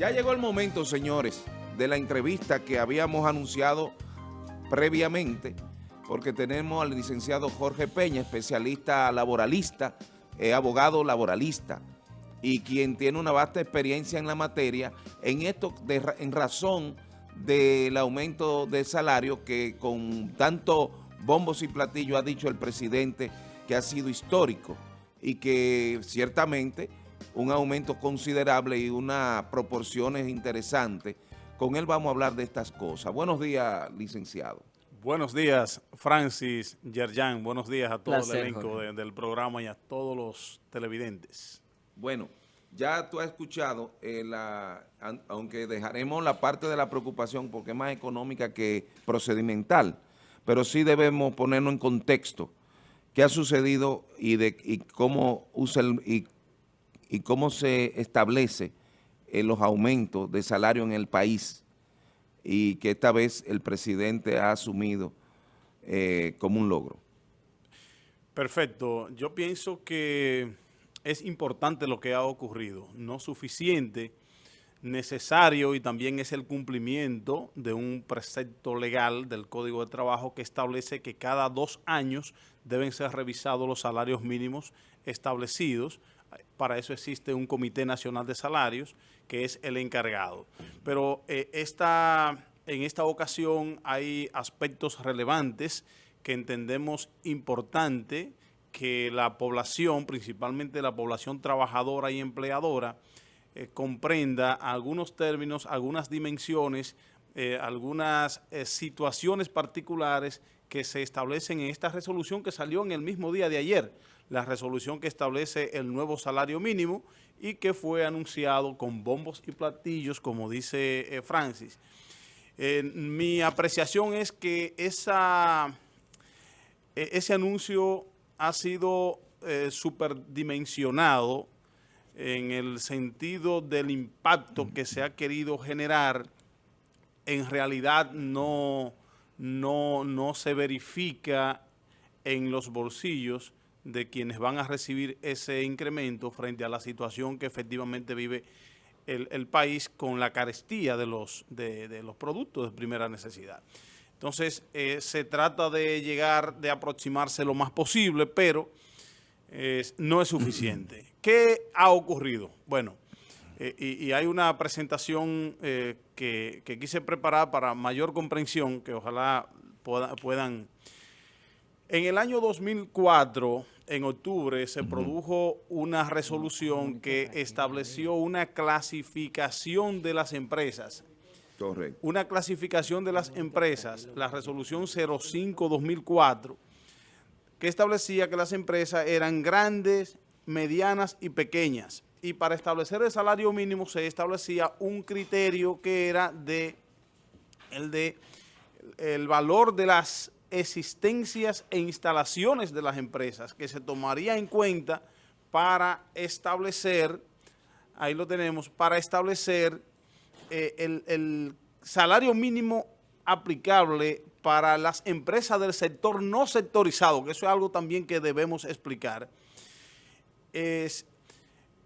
Ya llegó el momento, señores, de la entrevista que habíamos anunciado previamente, porque tenemos al licenciado Jorge Peña, especialista laboralista, eh, abogado laboralista, y quien tiene una vasta experiencia en la materia, en esto en razón del aumento de salario que con tanto bombos y platillos ha dicho el presidente que ha sido histórico y que ciertamente un aumento considerable y unas proporciones interesantes. Con él vamos a hablar de estas cosas. Buenos días, licenciado. Buenos días, Francis Yerjan. Buenos días a todo el elenco del programa y a todos los televidentes. Bueno, ya tú has escuchado, eh, la, aunque dejaremos la parte de la preocupación porque es más económica que procedimental, pero sí debemos ponernos en contexto qué ha sucedido y, de, y cómo usa el, y y cómo se establece eh, los aumentos de salario en el país y que esta vez el presidente ha asumido eh, como un logro. Perfecto. Yo pienso que es importante lo que ha ocurrido, no suficiente, necesario y también es el cumplimiento de un precepto legal del Código de Trabajo que establece que cada dos años deben ser revisados los salarios mínimos establecidos para eso existe un Comité Nacional de Salarios, que es el encargado. Pero eh, en esta ocasión hay aspectos relevantes que entendemos importante que la población, principalmente la población trabajadora y empleadora, eh, comprenda algunos términos, algunas dimensiones, eh, algunas situaciones particulares que se establecen en esta resolución que salió en el mismo día de ayer, la resolución que establece el nuevo salario mínimo y que fue anunciado con bombos y platillos, como dice eh, Francis. mi apreciación es que esa, e, ese anuncio ha sido eh, superdimensionado en el sentido del impacto que se ha querido generar, en realidad no no, no se verifica en los bolsillos de quienes van a recibir ese incremento frente a la situación que efectivamente vive el, país con la carestía de los, de, los productos de primera necesidad. Entonces, eh, se trata de llegar, de aproximarse lo más posible, pero no es suficiente. ¿Qué ha ocurrido? Bueno, eh, y, hay una presentación eh, que, quise preparar para mayor comprensión, que ojalá puedan... En el año 2004, en octubre, se produjo una resolución que estableció una clasificación de las empresas. Correcto. Una clasificación de las empresas, la resolución 05-2004, que establecía que las empresas eran grandes, medianas y pequeñas y para establecer el salario mínimo se establecía un criterio que era de el de el valor de las existencias e instalaciones de las empresas que se tomaría en cuenta para establecer, ahí lo tenemos, para establecer eh, el, el salario mínimo aplicable para las empresas del sector no sectorizado, que eso es algo también que debemos explicar, es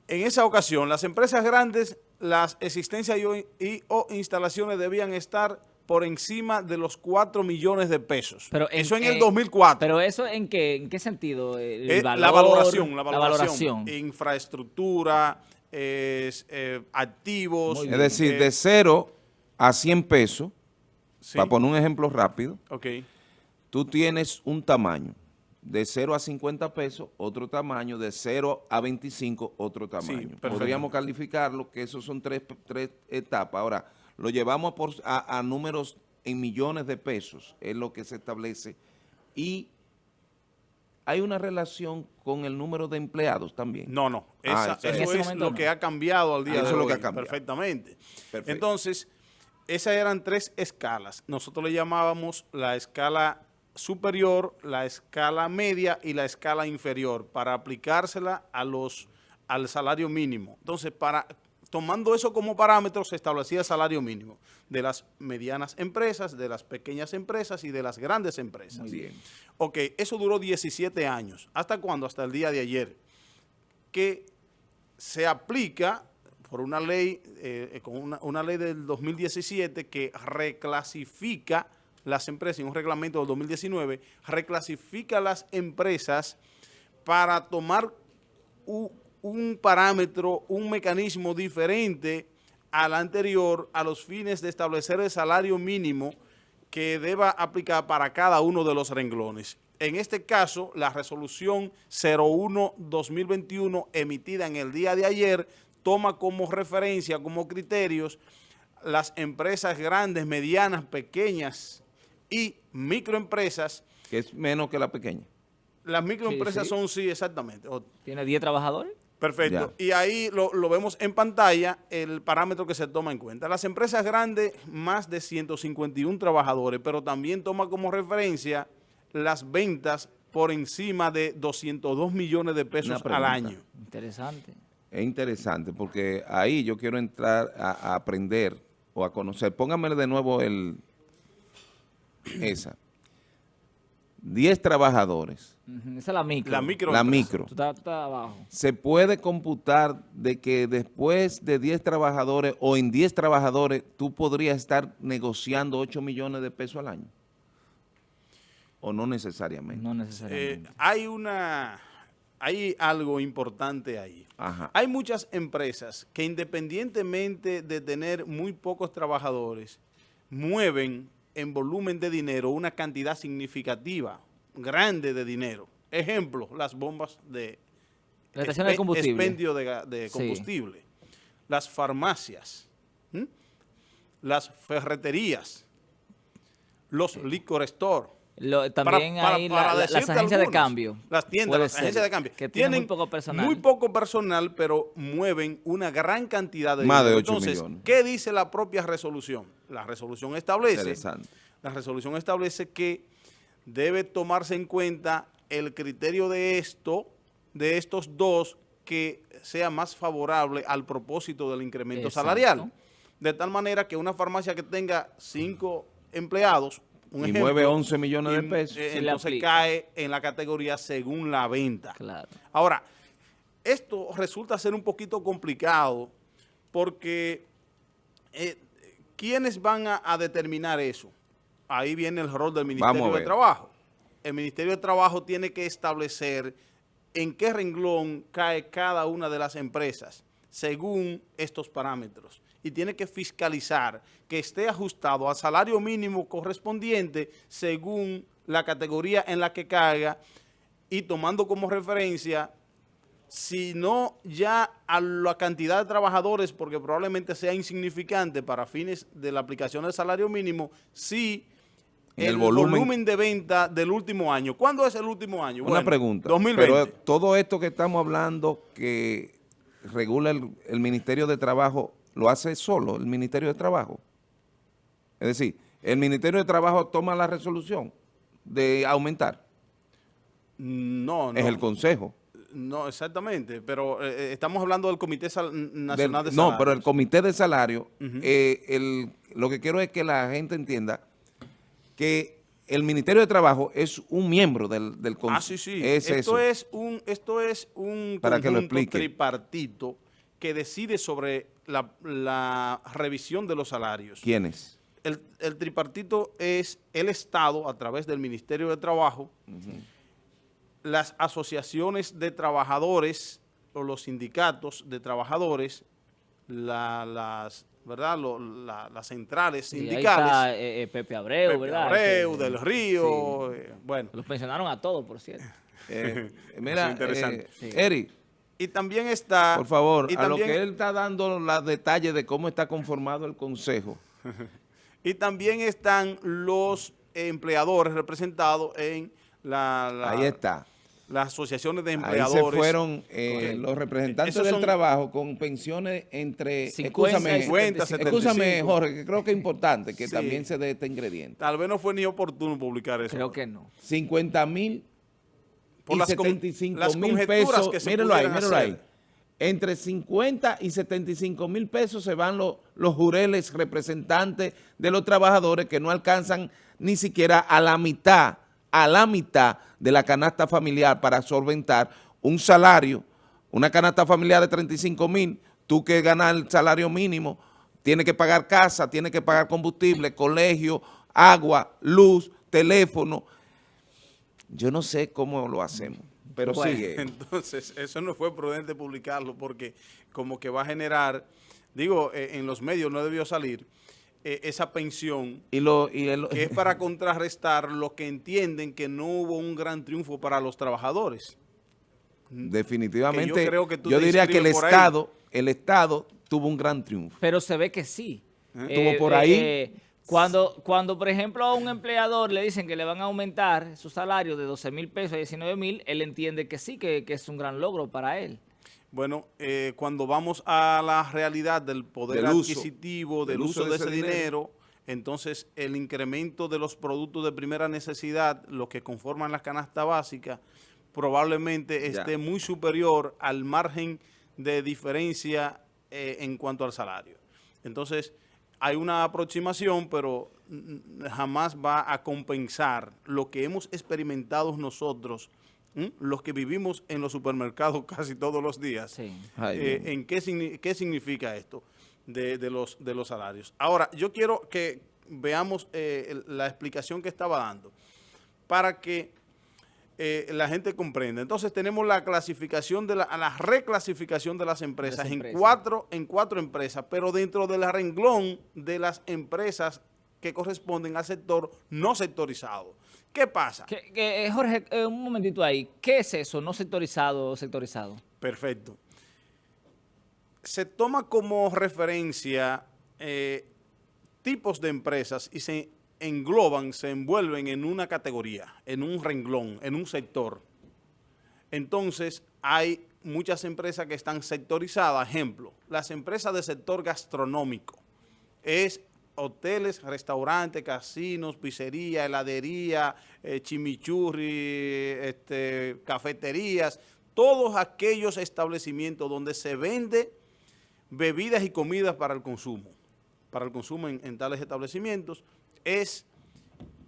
en esa ocasión, las empresas grandes, las existencias y, o instalaciones debían estar por encima de los 4 millones de pesos. Pero eso en el 2004. ¿Pero eso en qué, en qué sentido? Eh, la valoración, la valoración. Infraestructura, eh, activos. Es decir, de 0 a 100 pesos, para poner un ejemplo rápido, okay. tú tienes un tamaño de 0 a 50 pesos, otro tamaño, de 0 a 25, otro tamaño. Podríamos calificarlo, que esos son tres, tres etapas. Ahora, lo llevamos por, a, números en millones de pesos, es lo que se establece, y hay una relación con el número de empleados también. No, no, ah, eso es lo que ha cambiado al día de hoy, perfectamente. Entonces, esas eran tres escalas. Nosotros le llamábamos la escala superior, la escala media y la escala inferior para aplicársela a los, al salario mínimo. Entonces, para tomando eso como parámetro, se establecía el salario mínimo de las medianas empresas, de las pequeñas empresas y de las grandes empresas. Muy bien. Ok, eso duró 17 años. ¿Hasta cuándo? Hasta el día de ayer. Que se aplica por una ley, eh, con una, una ley del 2017 que reclasifica las empresas, en un reglamento del 2019, reclasifica las empresas para tomar un parámetro, un mecanismo diferente al anterior a los fines de establecer el salario mínimo que deba aplicar para cada uno de los renglones. En este caso, la resolución 01-2021 emitida en el día de ayer toma como referencia, como criterios, las empresas grandes, medianas, pequeñas y microempresas. Que es menos que la pequeña. Las microempresas Sí, sí. son, sí, exactamente. O- ¿Tiene 10 trabajadores? Perfecto. Y ahí lo, lo vemos en pantalla, el parámetro que se toma en cuenta. Las empresas grandes, más de 151 trabajadores, pero también toma como referencia las ventas por encima de 202 millones de pesos al año. Interesante. Es interesante porque ahí yo quiero entrar a, a aprender o a conocer. Póngamele de nuevo el esa. 10 trabajadores. Esa es la micro. La micro. La micro. Estás abajo. Se puede computar de que después de 10 trabajadores o en 10 trabajadores tú podrías estar negociando 8 millones de pesos al año. O no necesariamente. No Eh, necesariamente. hay una, hay algo importante ahí. Ajá. Hay muchas empresas que independientemente de tener muy pocos trabajadores, mueven en volumen de dinero una cantidad significativa, grande de dinero. Ejemplo, las bombas de la estación de combustible. expendio de, de Sí. combustible, las farmacias, ¿m? las ferreterías, los liquor store. Lo- también Para- hay para- la- para la- las agencias de cambio. Las tiendas, las ser, agencias de cambio. Que tienen muy poco personal. Muy poco personal, pero mueven una gran cantidad de Más de dinero. 8 Entonces, millones. ¿qué dice la propia resolución? La resolución establece, Interesante. la resolución establece que debe tomarse en cuenta el criterio de esto, de estos dos, que sea más favorable al propósito del incremento Exacto. salarial. De tal manera que una farmacia que tenga cinco empleados, un Y ejemplo, mueve 11 millones de pesos. eh, Se le entonces cae en la categoría según la venta. Claro. Ahora, esto resulta ser un poquito complicado porque eh, ¿quiénes van a, a determinar eso? Ahí viene el rol del Ministerio de. Trabajo. El Ministerio de Trabajo tiene que establecer en qué renglón cae cada una de las empresas según estos parámetros y tiene que fiscalizar que esté ajustado al salario mínimo correspondiente según la categoría en la que caiga y tomando como referencia si no ya a la cantidad de trabajadores, porque probablemente sea insignificante para fines de la aplicación del salario mínimo, sí el, el volumen, volumen- de venta del último año. ¿Cuándo es el último año? Una Bueno, pregunta. 2020. Pero todo esto que estamos hablando que regula el, el Ministerio de Trabajo, ¿lo hace solo el Ministerio de Trabajo? Es decir, el Ministerio de Trabajo toma la resolución de aumentar. no, no. Es el Consejo. No, exactamente, pero eh, eh, estamos hablando del Comité Sal- Nacional Del- de no, Salarios. pero el Comité de Salario, eh, el- lo que quiero es que la gente entienda que el Ministerio de Trabajo es un miembro del, del Consejo. Ah, sí, sí. Es esto, eso. es un, esto es un Para que lo explique. tripartito que decide sobre la, la revisión de los salarios. ¿Quiénes? El, el tripartito es el Estado, a través del Ministerio de Trabajo, las asociaciones de trabajadores o los sindicatos de trabajadores, la- las, ¿verdad? Lo- la- las centrales Sí, ahí sindicales, está eh, eh, Pepe Abreu, Pepe ¿verdad? Abreu, Que- del Río, sí. eh, bueno. Los pensionaron a todos, por cierto. Eh, mira, es interesante. eh, Sí. Eric, Y también está... por favor, y a lo que él está dando los detalles de cómo está conformado el Consejo. Y también están los empleadores representados en la, la- Ahí está. Las asociaciones de Ahí empleadores. se fueron eh, los representantes Esos del trabajo con pensiones entre... 50 Escúchame, 50, escúchame, 75. Jorge, que creo que es importante que Sí. también se dé este ingrediente. Tal vez no fue ni oportuno publicar eso. Creo que no. 50 mil Por y las con- 75 las mil pesos. que se Míralo ahí, míralo ahí. Entre 50 y 75 mil pesos se van los, los jureles representantes de los trabajadores que no alcanzan ni siquiera a la mitad, a la mitad de la canasta familiar para solventar un salario, una canasta familiar de 35 mil, tú que ganas el salario mínimo, tienes que pagar casa, tienes que pagar combustible, colegio, agua, luz, teléfono. Yo no sé cómo lo hacemos, pero Bueno, sigue. Entonces, eso no fue prudente publicarlo porque como que va a generar, digo, eh, en los medios no debió salir eh, esa pensión Y lo, y el- que es para contrarrestar lo que entienden que no hubo un gran triunfo para los trabajadores. definitivamente, que yo yo, creo que tú te diría que el ahí. Estado, el Estado tuvo un gran triunfo. Pero se ve que sí. ¿Eh? Estuvo por ahí. cuando, cuando, por ejemplo, a un empleador le dicen que le van a aumentar su salario de 12 mil pesos a 19 mil, él entiende que sí, que, que es un gran logro para él. Bueno, eh, cuando vamos a la realidad del poder Del adquisitivo, del, del uso, uso de de ese dinero, dinero. entonces el incremento de los productos de primera necesidad, los que conforman la canasta básica, probablemente Ya. esté muy superior al margen de diferencia eh, en cuanto al salario. Entonces, hay una aproximación, pero jamás va a compensar lo que hemos experimentado nosotros, ¿m? los que vivimos en los supermercados casi todos los días. Sí. Ay, Eh. ¿En qué, signi- qué significa esto de, de los, de los salarios? Ahora, yo quiero que veamos eh, la explicación que estaba dando para que eh, la gente comprenda. Entonces tenemos la clasificación de la, a la reclasificación de las empresas, empresas. en cuatro en cuatro empresas, pero dentro del renglón de las empresas que corresponden al sector no sectorizado. ¿Qué pasa? Que- que, eh, Jorge, eh, un momentito ahí. ¿Qué es eso? No sectorizado o sectorizado. Perfecto. Se toma como referencia eh, tipos de empresas y se engloban, se envuelven en una categoría, en un renglón, en un sector. Entonces, hay muchas empresas que están sectorizadas. Ejemplo, las empresas del sector gastronómico. Es hoteles, restaurantes, casinos, pizzería, heladería, eh, chimichurri, este, cafeterías, todos aquellos establecimientos donde se vende bebidas y comidas para el consumo, para el consumo en, tales establecimientos, es,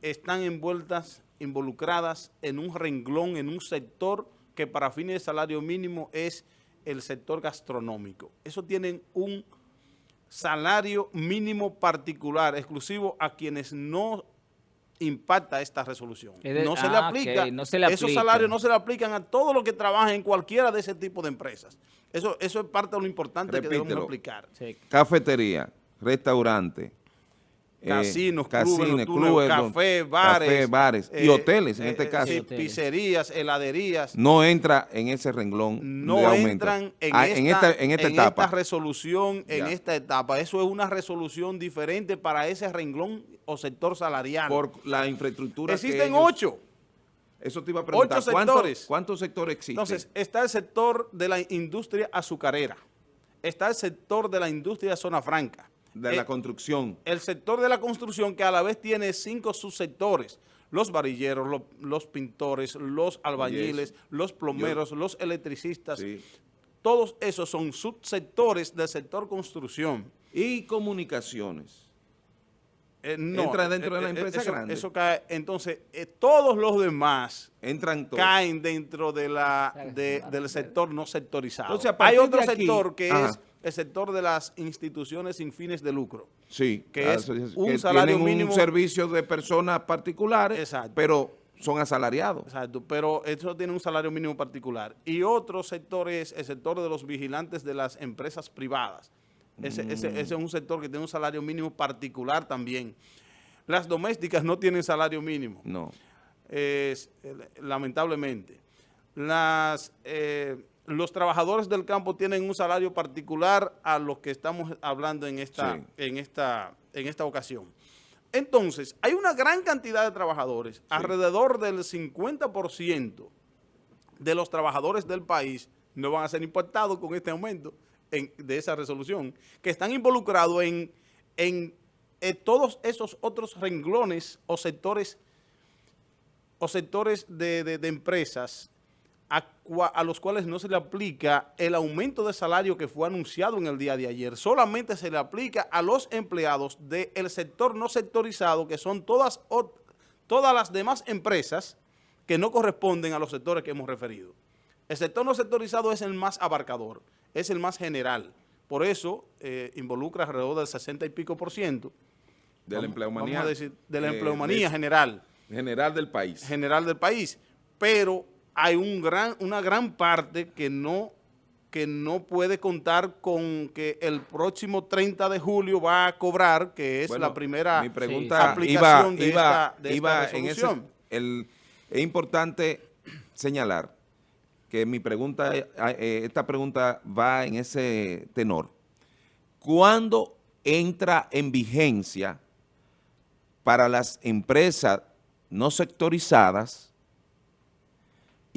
están envueltas, involucradas en un renglón, en un sector que para fines de salario mínimo es el sector gastronómico. Eso tienen un salario mínimo particular, exclusivo a quienes no impacta esta resolución. Es de- no se le ah, aplica, ok, no se le esos aplica. salarios no se le aplican a todos los que trabajan en cualquiera de ese tipo de empresas. Eso, eso es parte de lo importante que debemos aplicar. Sí. Cafetería, restaurante, eh, Casinos, clubes, clubes, café, bares. café, bares y eh, hoteles en eh, este caso. sí, pizzerías, heladerías. No entra en ese renglón no de aumento. entran en, Ah, esta, en esta, en esta etapa. resolución, en esta etapa. Eso es una resolución diferente para ese renglón o sector salarial. por la infraestructura Existen ellos- ocho. Eso te iba a preguntar. ocho ¿cuántos- sectores. ¿Cuántos sectores existen? Entonces, está el sector de la industria azucarera. Está el sector de la industria zona franca. De Eh, la construcción. el sector de la construcción que a la vez tiene cinco subsectores. Los varilleros, lo- los, pintores, los albañiles, los plomeros, los electricistas. Sí. Todos esos son subsectores del sector construcción. Y comunicaciones. Eh, no, Entra dentro de la eh, eh, empresa eso- grande. Eso cae. Entonces, eh, todos los demás Entran todos. caen dentro de la, de- del sector no sectorizado. Entonces, Hay otro aquí- sector que Ajá. es el sector de las instituciones sin fines de lucro. Sí. que ah, es un que salario mínimo- un servicio de personas particulares, Exacto. pero son asalariados. Exacto, pero eso tiene un salario mínimo particular. Y otro sector es el sector de los vigilantes de las empresas privadas. Ese, ese- ese es un sector que tiene un salario mínimo particular también. Las domésticas no tienen salario mínimo, No. eh, lamentablemente. Las, eh, los trabajadores del campo tienen un salario particular a los que estamos hablando en esta, Sí. en esta, en esta ocasión. Entonces, hay una gran cantidad de trabajadores, alrededor del 50% de los trabajadores del país no van a ser impactados con este aumento en- de esa resolución, que están involucrados en, en, eh, todos esos otros renglones o sectores o sectores de, de- de empresas a, cua- a los cuales no se le aplica el aumento de salario que fue anunciado en el día de ayer. Solamente se le aplica a los empleados del sector no sectorizado, que son todas, todas las demás empresas que no corresponden a los sectores que hemos referido. El sector no sectorizado es el más abarcador, es el más general, Por eso eh, involucra alrededor del 60 y pico por ciento. De la Vamos- empleomanía. vamos a decir, de la eh, empleomanía de- general. general del país. general del país, pero hay un gran, una gran parte que no, que no puede contar con que el próximo 30 de julio va a cobrar, que es Bueno, la primera mi pregunta aplicación iba, de iba, esta, de iba esta en ese, resolución. el, es importante señalar que mi pregunta, eh, eh, esta pregunta va en ese tenor. ¿Cuándo entra en vigencia para las empresas no sectorizadas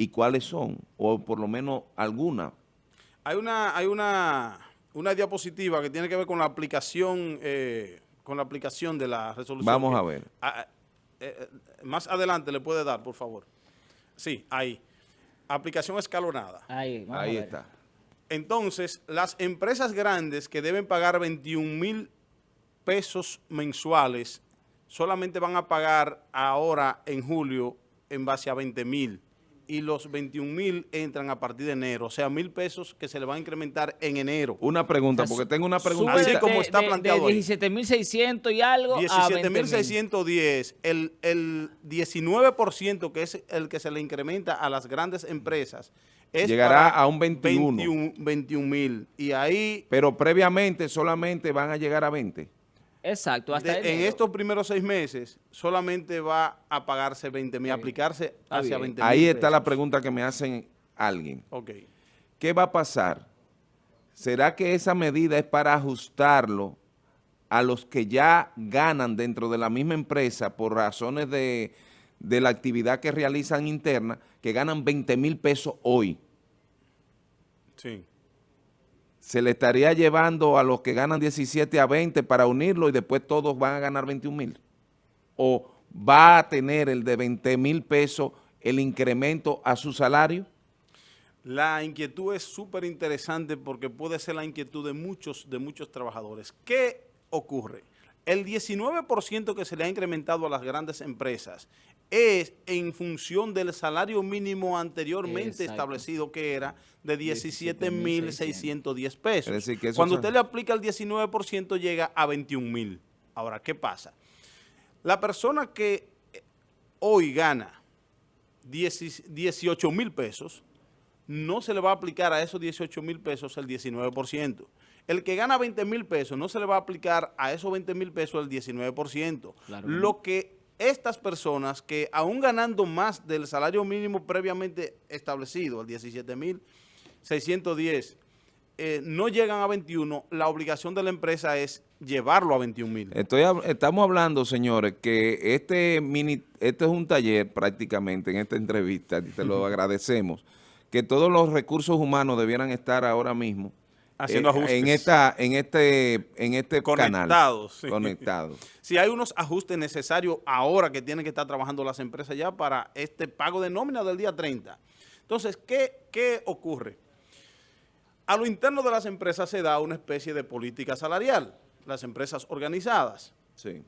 y cuáles son? O por lo menos alguna. Hay una, hay una, una diapositiva que tiene que ver con la aplicación, eh, con la aplicación de la resolución. Vamos que- a ver. Ah, eh, eh, más adelante le puede dar, por favor. Sí, ahí. Aplicación escalonada. Ahí, vamos a Ahí ver. está. Entonces, las empresas grandes que deben pagar 21 mil pesos mensuales, solamente van a pagar ahora en julio en base a 20 mil. Y los 21 mil entran a partir de enero. O sea, mil pesos que se le van a incrementar en enero. Una pregunta, porque tengo una Sube preguntita. Así de- como está de- planteado De ahí. 17.600 y algo a 20.000. 17.610, el, el 19% que es el que se le incrementa a las grandes empresas es Llegará a un 21. 21 mil. Y ahí Pero previamente solamente van a llegar a 20. Exacto, hasta De- en estos primeros seis meses solamente va a pagarse 20 mil, aplicarse hacia bien. 20 mil Ahí está la pregunta que me hacen alguien. Ok. ¿Qué va a pasar? ¿Será que esa medida es para ajustarlo a los que ya ganan dentro de la misma empresa por razones de, de la actividad que realizan interna, que ganan 20 mil pesos hoy? Sí. ¿Se le estaría llevando a los que ganan 17 a 20 para unirlo y después todos van a ganar 21 mil? ¿O va a tener el de 20 mil pesos el incremento a su salario? La inquietud es súper interesante porque puede ser la inquietud de muchos, de muchos trabajadores. ¿Qué ocurre? El 19% que se le ha incrementado a las grandes empresas es en función del salario mínimo anteriormente Exacto. establecido que era de 17.610 pesos. Es decir, que Cuando usted le aplica el 19% llega a 21.000. Ahora, ¿qué pasa? La persona que eh, hoy gana 18 mil pesos, no se le va a aplicar a esos 18 mil pesos el 19%. El que gana 20 mil pesos no se le va a aplicar a esos 20 mil pesos el 19%. Claro que no. Lo que estas personas que aún ganando más del salario mínimo previamente establecido, el 17 mil 610, eh, no llegan a 21, la obligación de la empresa es llevarlo a 21 mil. Estamos hablando, señores, que este mini, este es un taller prácticamente en esta entrevista, y te lo agradecemos, que todos los recursos humanos debieran estar ahora mismo Haciendo eh, ajustes. en esta, en este, en este canal. Conectados, sí. Conectados. Si hay unos ajustes necesarios ahora que tienen que estar trabajando las empresas ya para este pago de nómina del día 30. Entonces, ¿qué, qué ocurre? A lo interno de las empresas se da una especie de política salarial, las empresas organizadas. Sí.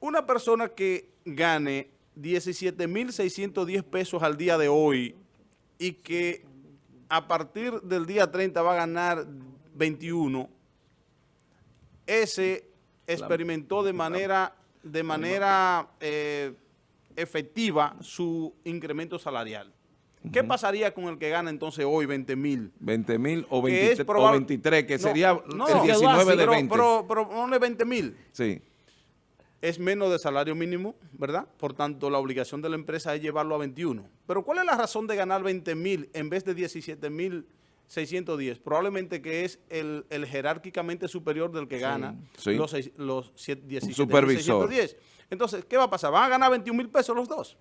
Una persona que gane 17.610 pesos al día de hoy y que a partir del día 30 va a ganar 21, ese experimentó de manera, de manera eh, efectiva su incremento salarial. ¿Qué pasaría con el que gana entonces hoy 20 mil? 20 mil o, Que 23 es o probable- 23, que No, sería no, el 19 de pero, 20. Pero, pero ponle 20 mil. sí. Es menos de salario mínimo, ¿verdad? Por tanto, la obligación de la empresa es llevarlo a 21. Pero ¿cuál es la razón de ganar 20 mil en vez de 17 mil 610? Probablemente que es el, el jerárquicamente superior del que gana Sí. los, seis- los siete- 17 supervisor. 610. Entonces, ¿qué va a pasar? ¿Van a ganar 21 mil pesos los dos?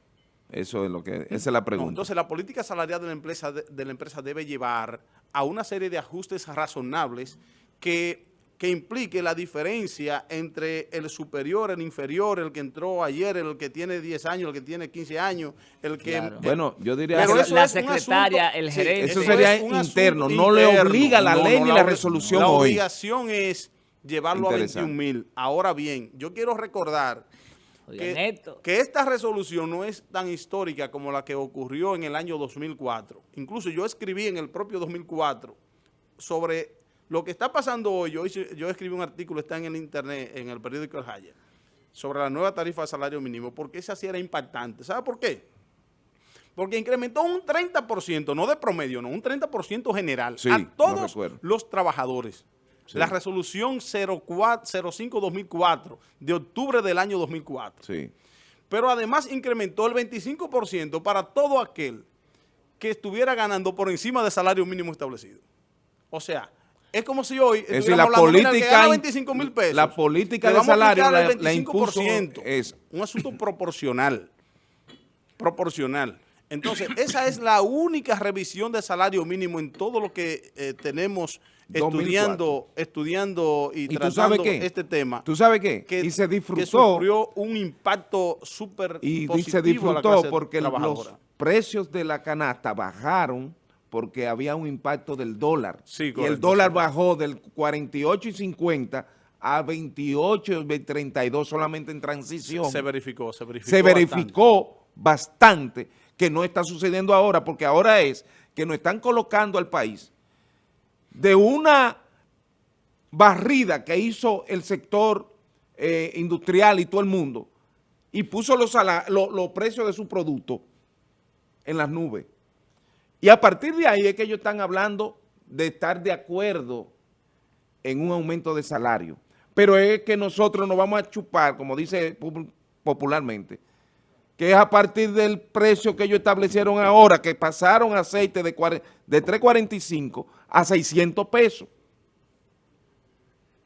Eso es lo que, esa es la No, pregunta. entonces, la política salarial de la, empresa, de, de la empresa debe llevar a una serie de ajustes razonables que, que implique la diferencia entre el superior, el inferior, el que entró ayer, el que tiene 10 años, el que tiene 15 años, el que... Claro. bueno, yo diría Pero la- eso la es secretaria, asunto- el sí, gerente. Eso es sería interno, no le obliga la ley ni la resolución La hoy. obligación es llevarlo a Interesante. 21 mil. Ahora bien, yo quiero recordar que, esto. que esta resolución no es tan histórica como la que ocurrió en el año 2004. Incluso yo escribí en el propio 2004 sobre, Lo que está pasando hoy, yo, yo escribí un artículo, está en el internet, en el periódico El Jaya, sobre la nueva tarifa de salario mínimo, porque esa sí era impactante. ¿Sabe por qué? Porque incrementó un 30%, no de promedio, no, un 30% general Sí, a todos los trabajadores. Sí. La resolución 05-2004 de octubre del año 2004. Sí. Pero además incrementó el 25% para todo aquel que estuviera ganando por encima del salario mínimo establecido. O sea, es como si hoy Es decir, la política, gana in- 25 mil pesos. la política de salario la, la impuso 25%. es Un asunto proporcional. Proporcional. Entonces, esa es la única revisión de salario mínimo en todo lo que eh, tenemos 2004. estudiando, estudiando y, ¿Y tratando este tema. ¿Tú sabes qué? que, y se que disfrutó sufrió un impacto súper y positivo se a la disfrutó clase porque los precios de la canasta bajaron porque había un impacto del dólar. Sí, y el dólar bajó del 48 y 50 a 28 y 32 solamente en transición. Se verificó, se verificó. se verificó bastante. que no está sucediendo ahora, porque ahora es que nos están colocando al país de una barrida que hizo el sector eh, industrial y todo el mundo y puso los, los precios de su producto en las nubes. Y a partir de ahí es que ellos están hablando de estar de acuerdo en un aumento de salario. Pero es que nosotros nos vamos a chupar, como dice pu- popularmente, que es a partir del precio que ellos establecieron ahora, que pasaron aceite de 3.45 a 600 pesos.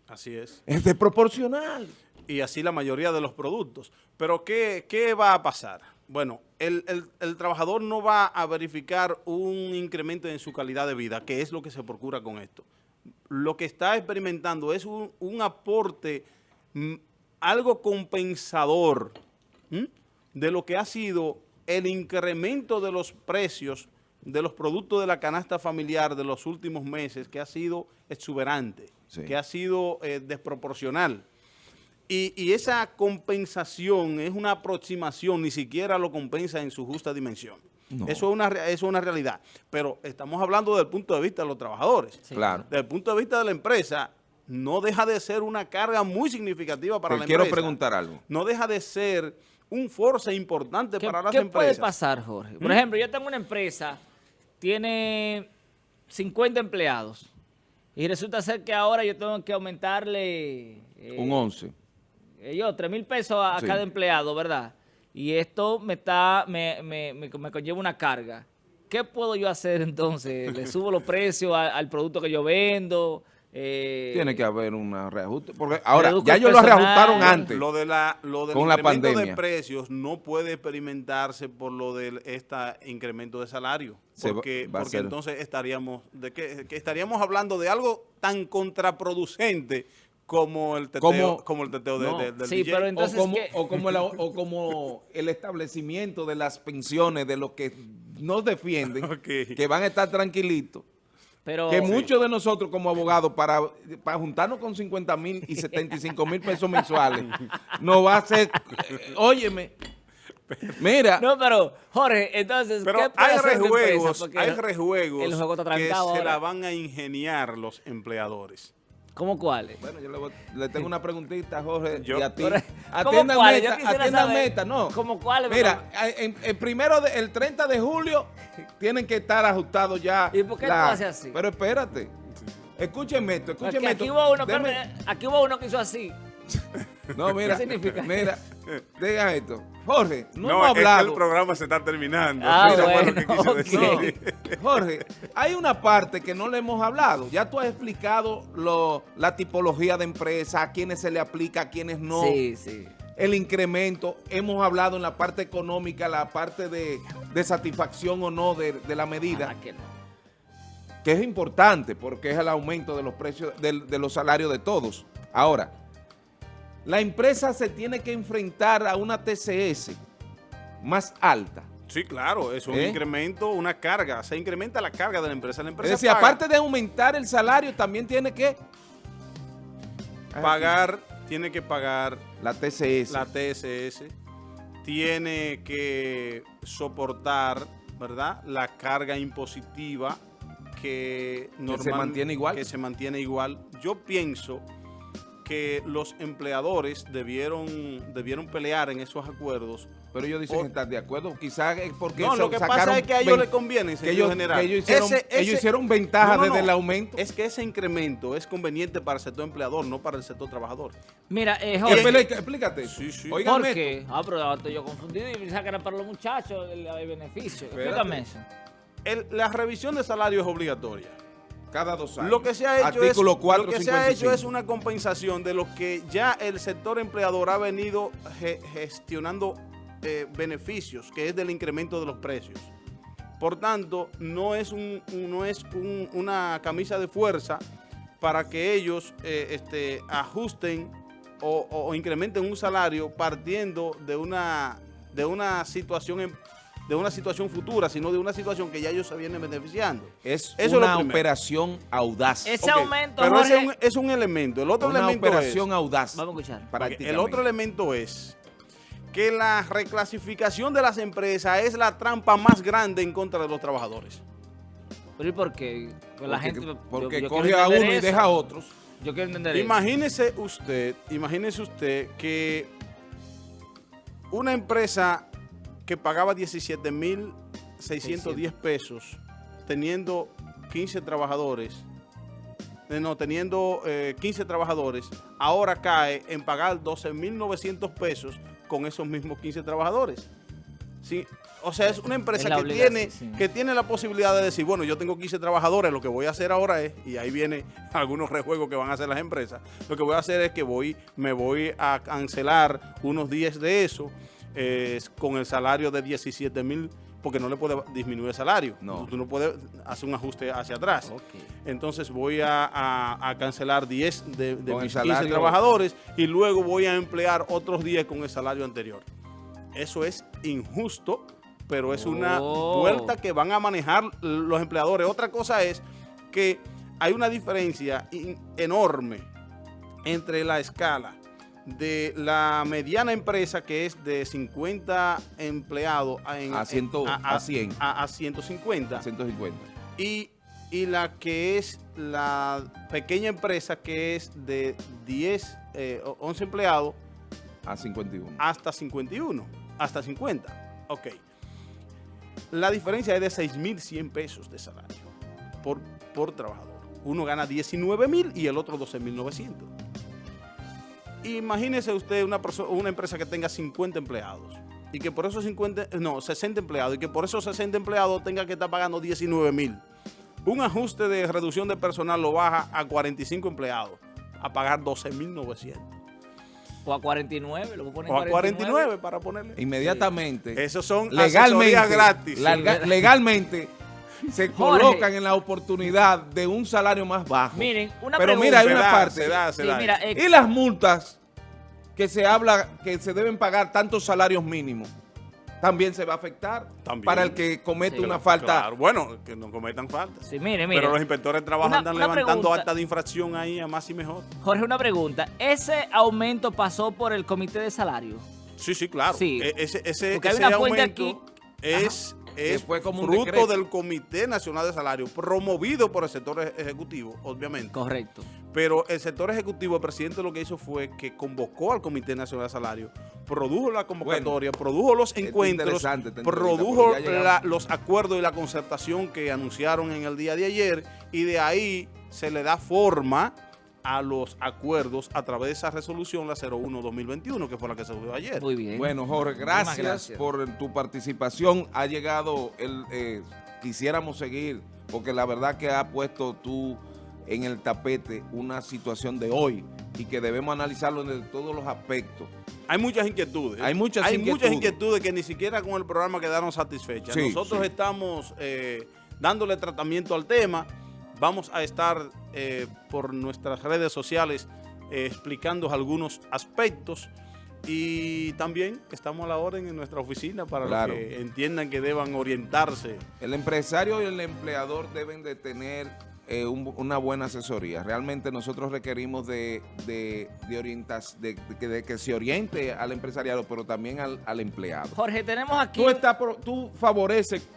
Así es. Es desproporcional. y así la mayoría de los productos. Pero ¿qué, qué va a pasar? Bueno, el, el- el trabajador no va a verificar un incremento en su calidad de vida, que es lo que se procura con esto. Lo que está experimentando es un, un aporte, mm, algo compensador ¿m? de lo que ha sido el incremento de los precios de los productos de la canasta familiar de los últimos meses, que ha sido exuberante, Sí. que ha sido eh, desproporcional. Y, y esa compensación es una aproximación, ni siquiera lo compensa en su justa dimensión. No. Eso, es una, re- eso es una realidad. Pero estamos hablando desde el punto de vista de los trabajadores. Claro. Desde el punto de vista de la empresa, no deja de ser una carga muy significativa para Te la quiero empresa. preguntar algo. No deja de ser un force importante ¿Qué, para las qué empresas. puede pasar, Jorge? Por ejemplo, yo tengo una empresa, tiene 50 empleados, y resulta ser que ahora yo tengo que aumentarle... eh, Un 11. Yo, 3 mil pesos a, a Sí. cada empleado, ¿verdad? Y esto me está, me, me, me, me conlleva una carga. ¿Qué puedo yo hacer entonces? ¿Le subo los precios a- al producto que yo vendo? Eh, Tiene que haber un reajuste. Porque ahora, ya el ellos lo personal. reajustaron antes. Lo, de la, lo del Con la incremento de pandemia. precios no puede experimentarse por lo de este incremento de salario. Va- Porque, va a porque entonces estaríamos de que, que estaríamos hablando de algo tan contraproducente como el teteo, Como- como el teteo de- no. de- del Sí, DJ. pero o, entonces o, como la- o como el establecimiento de las pensiones de los que nos defienden, que van a estar tranquilitos. Pero, que muchos de nosotros como abogados, para, para juntarnos con 50 mil y 75 mil pesos mensuales, nos va a hacer, eh, óyeme, mira, No, pero, Jorge, entonces, Pero ¿qué puede hay hacer empresa? rejuegos, Porque hay rejuegos el juego está que se ahora. la van a ingeniar los empleadores. ¿Cómo cuáles? bueno, yo le, voy- le tengo una preguntita, Jorge, Yo- y a ti. Yo meta, saber. meta, no. ¿Cómo cuáles? Mira, en- el primero, de- el 30 de julio, tienen que estar ajustados ya. ¿Y por qué tú haces así? Pero espérate, escúchenme esto, Porque escúchenme aquí esto. hubo uno, Deme- aquí hubo uno que hizo así. No, mira, ¿Qué significa? mira, diga esto. Jorge, no, No, hemos es que hablado. el programa se está terminando. Ah, bueno, que quiso ok. decir. No, Jorge, hay una parte que no le hemos hablado. Ya tú has explicado lo- la tipología de empresa, a quiénes se le aplica, a quiénes no. Sí, sí. El incremento, hemos hablado en la parte económica, la parte de, de satisfacción o no de, de la medida, Ah, que no. que es importante porque es el aumento de los precios, de los salarios de todos. Ahora, la empresa se tiene que enfrentar a una TCS más alta. Sí, claro, es un ¿Eh? incremento, una carga. Se incrementa la carga de la empresa. La Es empresa decir, paga- aparte de aumentar el salario, también tiene que pagar, tiene que pagar la TCS. la TSS, tiene que soportar, ¿verdad? La carga impositiva que, se mantiene igual. Que se mantiene igual. Yo pienso que los empleadores debieron, debieron pelear en esos acuerdos. Pero ellos dicen O- estar de acuerdo, quizás es porque No, lo que pasa es que a ellos les conviene, que ellos, general. que ellos hicieron, Ese- ellos hicieron ventaja No, no, desde no. el aumento. Es que ese incremento es conveniente para el sector empleador, no para el sector trabajador. Mira, eh, ¿Qué Jorge, pele- explícate. Sí, sí. Jorge, ah, pero ahora estoy yo confundido y pensaba que era para los muchachos el, el beneficio. Explícame eso. El- la revisión de salario es obligatoria. Cada dos años. Lo que se ha hecho, es, 4, lo que se ha hecho es una compensación de lo que ya el sector empleador ha venido ge- gestionando eh, beneficios, que es del incremento de los precios. Por tanto, no es, un, no es un- una camisa de fuerza para que ellos eh, este, ajusten o, incrementen un salario partiendo de una, de una situación en- de una situación futura, sino de una situación que ya ellos se vienen beneficiando. Es Eso una operación audaz. Ese aumento, Pero ese es un, es un elemento. El otro una elemento operación es, audaz. Vamos a escuchar. El otro elemento es que la reclasificación de las empresas es la trampa más grande en contra de los trabajadores. Pero ¿y por qué? Pues la Porque- gente... yo- porque yo coge a uno y eso. deja a otros. Yo quiero entender eso. Imagínese usted, imagínese usted que una empresa que pagaba 17.610 pesos teniendo 15 trabajadores, eh, no, teniendo eh, 15 trabajadores, ahora cae en pagar 12.900 pesos con esos mismos 15 trabajadores. Sí, o sea, es una empresa Es que tiene, sí. que tiene la posibilidad de decir, bueno, yo tengo 15 trabajadores, lo que voy a hacer ahora es, y ahí viene algunos rejuegos que van a hacer las empresas, lo que voy a hacer es que voy, me voy a cancelar unos 10 de eso eh, con el salario de 17 mil, porque no le puede disminuir el salario. No. Tú no puedes hacer un ajuste hacia atrás. Entonces voy a, a- a cancelar 10 de, mis 15 salario- trabajadores y luego voy a emplear otros 10 con el salario anterior. Eso es injusto, pero es una Oh. vuelta que van a manejar los empleadores. Otra cosa es que hay una diferencia enorme entre la escala de la mediana empresa que es de 50 empleados a, en- A ciento- a 100. a- a 150 150. y, y la que es la pequeña empresa que es de 10, eh, o 11 empleados A 51. hasta 51, hasta 50. Ok. La diferencia es de 6.100 pesos de salario por, por trabajador. Uno gana 19.000 y el otro 12.900. Imagínese usted una, perso- una empresa que tenga 50 empleados y que por esos 50, no, 60 empleados y que por esos 60 empleados tenga que estar pagando 19.000. Un ajuste de reducción de personal lo baja a 45 empleados, a pagar 12.900. O a 49, lo voy a poner O a 49 para ponerle. Inmediatamente. Esos son legalmente, gratis. larga- legalmente se Jorge. colocan en la oportunidad de un salario más bajo. Miren, una Pero pregunta. mira, hay Se una da, parte. se da, se Sí, da. mira, eh, Y las multas que se habla que se deben pagar tantos salarios mínimos, también se va a afectar También. para el que comete Sí. una falta. Claro, bueno, que no cometan falta. Sí, mire, mire. Pero los inspectores de trabajo Una- andan una levantando pregunta. acta de infracción ahí a más y mejor. Jorge, una pregunta. ¿Ese aumento pasó por el comité de salario? Sí, sí, claro. Sí. E- Ese, ese, Porque hay una aumento aquí- es, es fue como un fruto decreto. del Comité Nacional de Salario, promovido por el sector ej- ejecutivo, obviamente. Correcto. Pero el sector ejecutivo, el presidente lo que hizo fue que convocó al Comité Nacional de Salario, produjo la convocatoria, produjo los encuentros, produjo la- los acuerdos y la concertación que anunciaron en el día de ayer y de ahí se le da forma a los acuerdos a través de esa resolución, la 01-2021, que fue la que se subió ayer. Muy bien. Bueno, Jorge, gracias, gracias. por tu participación. Ha llegado el, eh, quisiéramos seguir, porque la verdad que ha puesto tú en el tapete una situación de hoy y que debemos analizarlo desde todos los aspectos. Hay muchas inquietudes. Hay muchas Hay inquietudes. muchas inquietudes que ni siquiera con el programa quedaron satisfechas. Sí, Nosotros sí. estamos eh, dándole tratamiento al tema. Vamos a estar eh, por nuestras redes sociales eh, explicando algunos aspectos y también estamos a la orden en nuestra oficina para Claro. los que entiendan que deban orientarse. El empresario y el empleador deben de tener eh, un- una buena asesoría. Realmente nosotros requerimos de, de, de, orientas- de- de que, de que se oriente al empresariado, pero también al, al empleado. Jorge, tenemos aquí... Tú, tú favoreces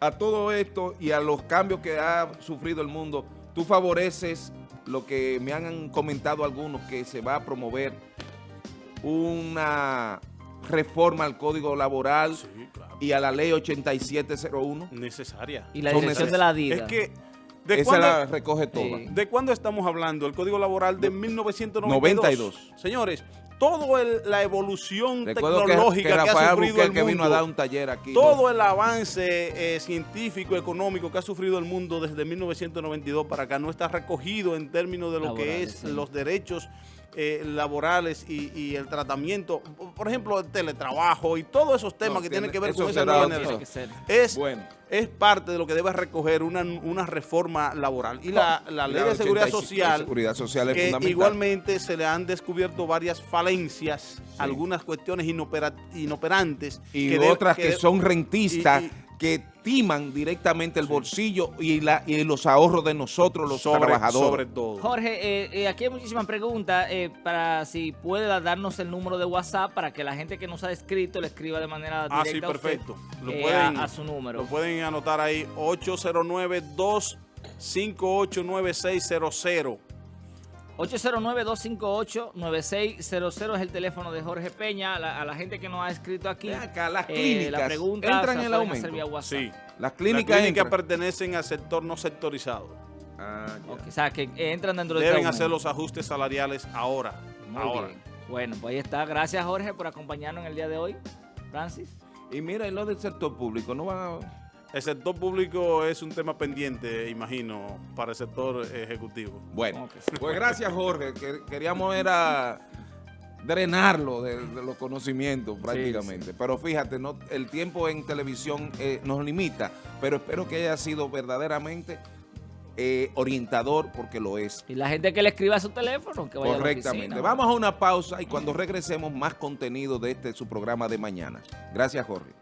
a todo esto y a los cambios que ha sufrido el mundo, tú favoreces lo que me han comentado algunos, que se va a promover una reforma al Código Laboral Sí, claro. y a la Ley 8701. Necesaria. Y la dirección de la DIDA. Es que, ¿de Esa cuándo, la recoge toda. Sí. ¿de cuándo estamos hablando? El Código Laboral de 1992. 92. Señores, toda la evolución Recuerdo tecnológica que que, ha sufrido Buquer el que vino a mundo, dar un taller aquí. todo el avance eh, científico, económico que ha sufrido el mundo desde 1992 para acá no está recogido en términos de lo que es sí. los derechos eh, laborales y, y el tratamiento, por ejemplo, el teletrabajo y todos esos temas No, que tiene- tienen que ver con esa nueva generación. Es, Bueno. es parte de lo que debe recoger una, una reforma laboral. Y la, la ley la de seguridad 85, social, seguridad social es que fundamental. igualmente se le han descubierto varias falencias, algunas cuestiones inopera- inoperantes. y que de- otras que, son rentistas, y- y- que timan directamente el bolsillo y, la, y los ahorros de nosotros los sobre, trabajadores. sobre todo. Jorge, eh, eh, aquí hay muchísimas preguntas eh, para si puede darnos el número de WhatsApp para que la gente que nos ha escrito le escriba de manera Ah, directa sí, a usted, perfecto. Lo eh, pueden, a, a su número. Lo pueden anotar ahí, 809-258-9600. 809-258-9600 es el teléfono de Jorge Peña. A la, a la gente que nos ha escrito aquí, acá, las eh, clínicas la pregunta entran en el aumento. Sí. Las Las clínicas clínicas entran. pertenecen al sector no sectorizado. Ah, ya. Ok, o sea, que entran dentro de Deben este hacer los ajustes salariales ahora. Muy ahora. bien. Bueno, pues ahí está. Gracias, Jorge, por acompañarnos en el día de hoy. Francis. Y mira, y lo del sector público, no van a... El sector público es un tema pendiente, imagino, para el sector ejecutivo. Bueno, sí. pues gracias Jorge, que queríamos era drenarlo de, de los conocimientos prácticamente. Pero fíjate, no, el tiempo en televisión eh, nos limita, pero espero que haya sido verdaderamente eh, orientador porque lo es. Y la gente que le escriba a su teléfono, que vaya a la Correctamente. oficina. Vamos a una pausa y cuando regresemos más contenido de este su programa de mañana. Gracias Jorge.